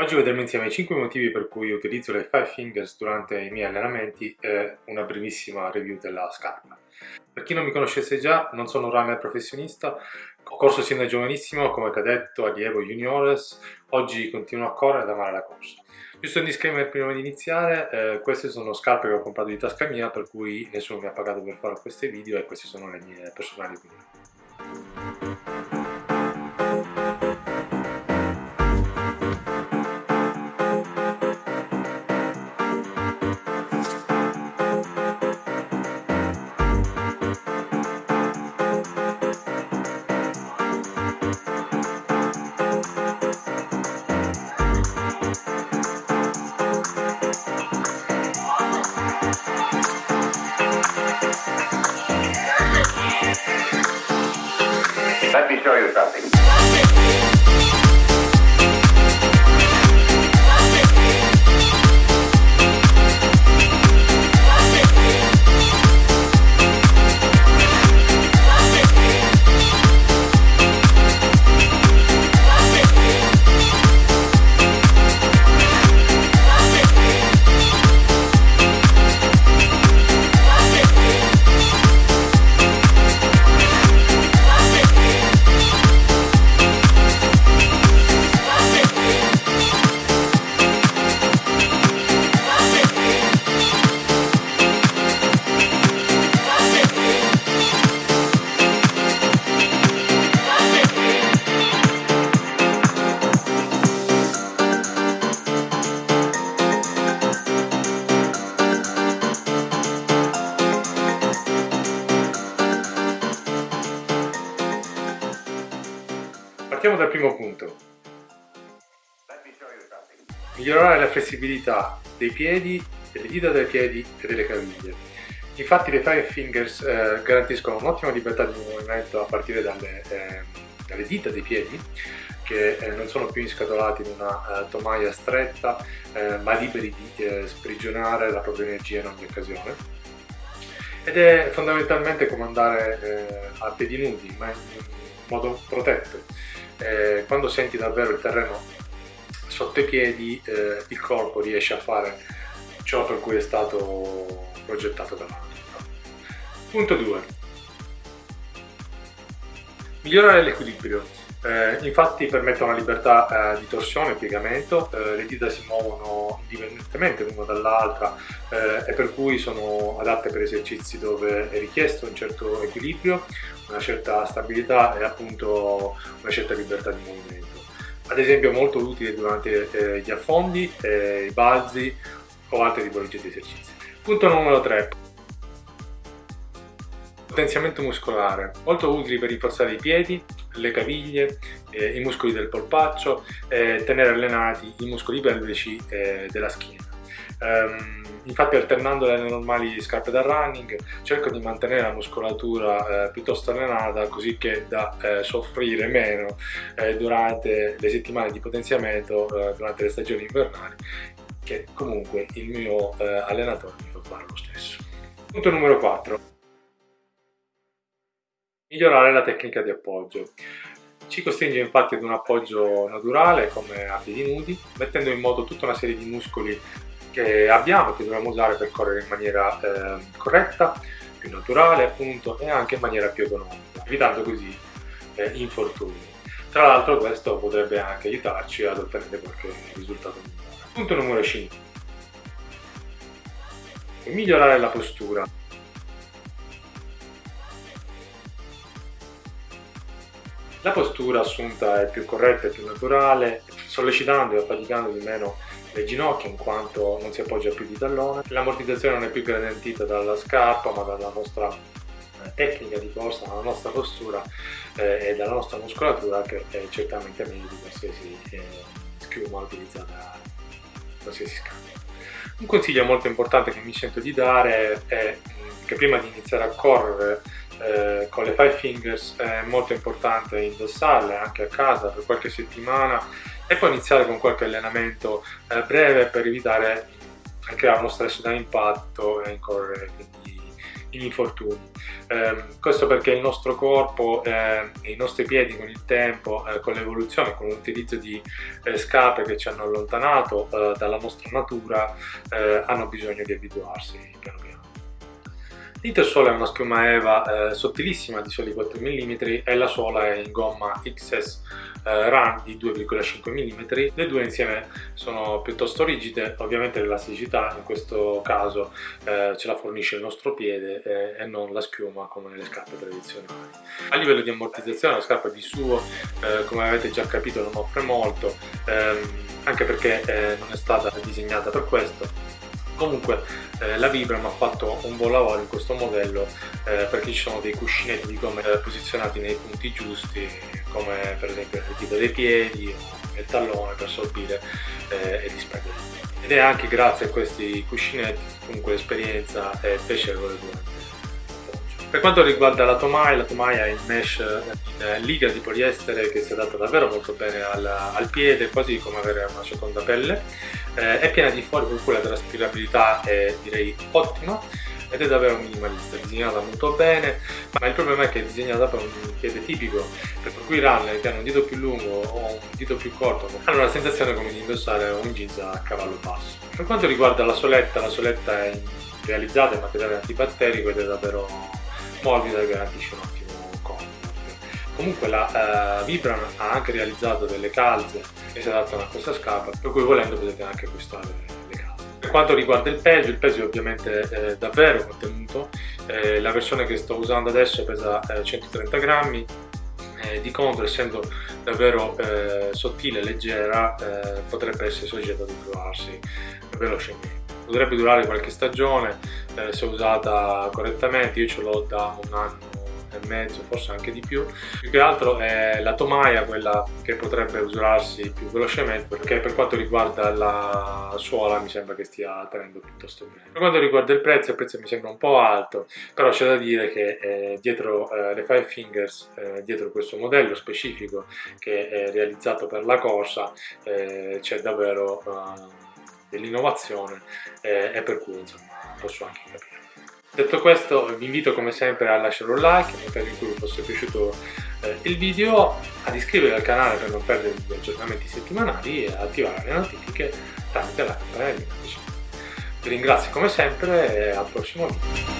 Oggi vedremo insieme i 5 motivi per cui utilizzo le 5 fingers durante i miei allenamenti e una brevissima review della scarpa. Per chi non mi conoscesse già, non sono un runner professionista, ho corso sin da giovanissimo come cadetto, allievo, juniores, oggi continuo a correre ed amare la corsa. Giusto un disclaimer prima di iniziare, eh, queste sono scarpe che ho comprato di tasca mia, per cui nessuno mi ha pagato per fare questi video e queste sono le mie personali opinioni. Let me show you something. Partiamo dal primo punto. Migliorare la flessibilità dei piedi, delle dita dei piedi e delle caviglie. Infatti le Five Fingers eh, garantiscono un'ottima libertà di movimento a partire dalle, eh, dalle dita dei piedi che eh, non sono più inscatolati in una eh, tomaia stretta eh, ma liberi di eh, sprigionare la propria energia in ogni occasione ed è fondamentalmente come andare eh, a piedi nudi ma in modo protetto Eh, quando senti davvero il terreno sotto i piedi eh, il corpo riesce a fare ciò per cui è stato progettato natura. Punto 2 migliorare l'equilibrio eh, infatti permette una libertà eh, di torsione e piegamento, eh, le dita si muovono indipendentemente l'una dall'altra eh, e per cui sono adatte per esercizi dove è richiesto un certo equilibrio, una certa stabilità e appunto una certa libertà di movimento. Ad esempio molto utile durante eh, gli affondi, eh, i balzi o altre tipologie di esercizi. Punto numero 3 potenziamento muscolare, molto utili per rinforzare i piedi, le caviglie, eh, i muscoli del polpaccio eh, tenere allenati i muscoli pelvici eh, della schiena. Um, infatti alternando alle normali scarpe da running cerco di mantenere la muscolatura eh, piuttosto allenata così che da eh, soffrire meno eh, durante le settimane di potenziamento durante le stagioni invernali che comunque il mio allenatore mi fa fare lo stesso. Punto numero 4 Migliorare la tecnica di appoggio. Ci costringe infatti ad un appoggio naturale come a piedi nudi, mettendo in moto tutta una serie di muscoli che abbiamo, che dobbiamo usare per correre in maniera eh, corretta, più naturale appunto e anche in maniera più economica, evitando così eh, infortuni. Tra l'altro questo potrebbe anche aiutarci ad ottenere qualche risultato migliore. Punto numero 5. Migliorare la postura. La postura assunta è più corretta e più naturale, sollecitando e affaticando di meno le ginocchia in quanto non si appoggia più di tallone. L'ammortizzazione non è più garantita dalla scarpa ma dalla nostra eh, tecnica di corsa, dalla nostra postura eh, e dalla nostra muscolatura che è certamente meglio di qualsiasi eh, schiuma utilizzata da qualsiasi scarpa. Un consiglio molto importante che mi sento di dare è che prima di iniziare a correre eh, con le five fingers è molto importante indossarle anche a casa per qualche settimana e poi iniziare con qualche allenamento eh, breve per evitare di creare uno stress da impatto e incorrere quindi in infortuni. Eh, questo perché il nostro corpo eh, e i nostri piedi con il tempo, eh, con l'evoluzione, con l'utilizzo di scarpe che ci hanno allontanato dalla nostra natura, hanno bisogno di abituarsi piano piano. L'Intersole è una schiuma EVA sottilissima di soli 4 mm e la suola è in gomma XS eh, run di 2,5 mm, le due insieme sono piuttosto rigide, ovviamente l'elasticità in questo caso eh, ce la fornisce il nostro piede eh, e non la schiuma come le scarpe tradizionali. A livello di ammortizzazione la scarpa di suo, eh, come avete già capito, non offre molto, ehm, anche perché eh, non è stata disegnata per questo comunque eh, la Vibram ha fatto un buon lavoro in questo modello eh, perché ci sono dei cuscinetti di gomme eh, posizionati nei punti giusti come per esempio il dito dei piedi o il tallone per sorbire eh, e disperdere ed è anche grazie a questi cuscinetti comunque l'esperienza è piacevole per quanto riguarda la Tomai, la Tomai è in mesh in liga di poliestere che si adatta davvero molto bene al, al piede, quasi come avere una seconda pelle. Eh, è piena di fori per cui la traspirabilità è direi ottima ed è davvero minimalista, è disegnata molto bene, ma il problema è che è disegnata per un piede tipico, per cui i runner che hanno un dito più lungo o un dito più corto hanno la sensazione come di indossare un jeans a cavallo basso. Per quanto riguarda la soletta, la soletta è realizzata in materiale antibatterico ed è davvero morbida e garantisce un ottimo. Comunque la uh, Vibram ha anche realizzato delle calze che si adattano a questa scarpa, per cui volendo potete anche acquistare le calze. Per quanto riguarda il peso, il peso è ovviamente eh, davvero contenuto, eh, la versione che sto usando adesso pesa eh, 130 grammi, eh, di contro essendo davvero eh, sottile e leggera eh, potrebbe essere soggetta ad trovarsi velocemente potrebbe durare qualche stagione eh, se usata correttamente, io ce l'ho da un anno e mezzo, forse anche di più. Più che altro è la tomaia quella che potrebbe usurarsi più velocemente perché per quanto riguarda la suola mi sembra che stia tenendo piuttosto bene. Per quanto riguarda il prezzo, il prezzo mi sembra un po' alto, però c'è da dire che eh, dietro eh, le Five Fingers, eh, dietro questo modello specifico che è realizzato per la corsa, eh, c'è davvero eh, dell'innovazione eh, e per cui insomma posso anche capire. Detto questo vi invito come sempre a lasciare un like nel caso in cui vi fosse piaciuto eh, il video, ad iscrivervi al canale per non perdere gli aggiornamenti settimanali e attivare le notifiche tramite la campanellina. Vi ringrazio come sempre e al prossimo video.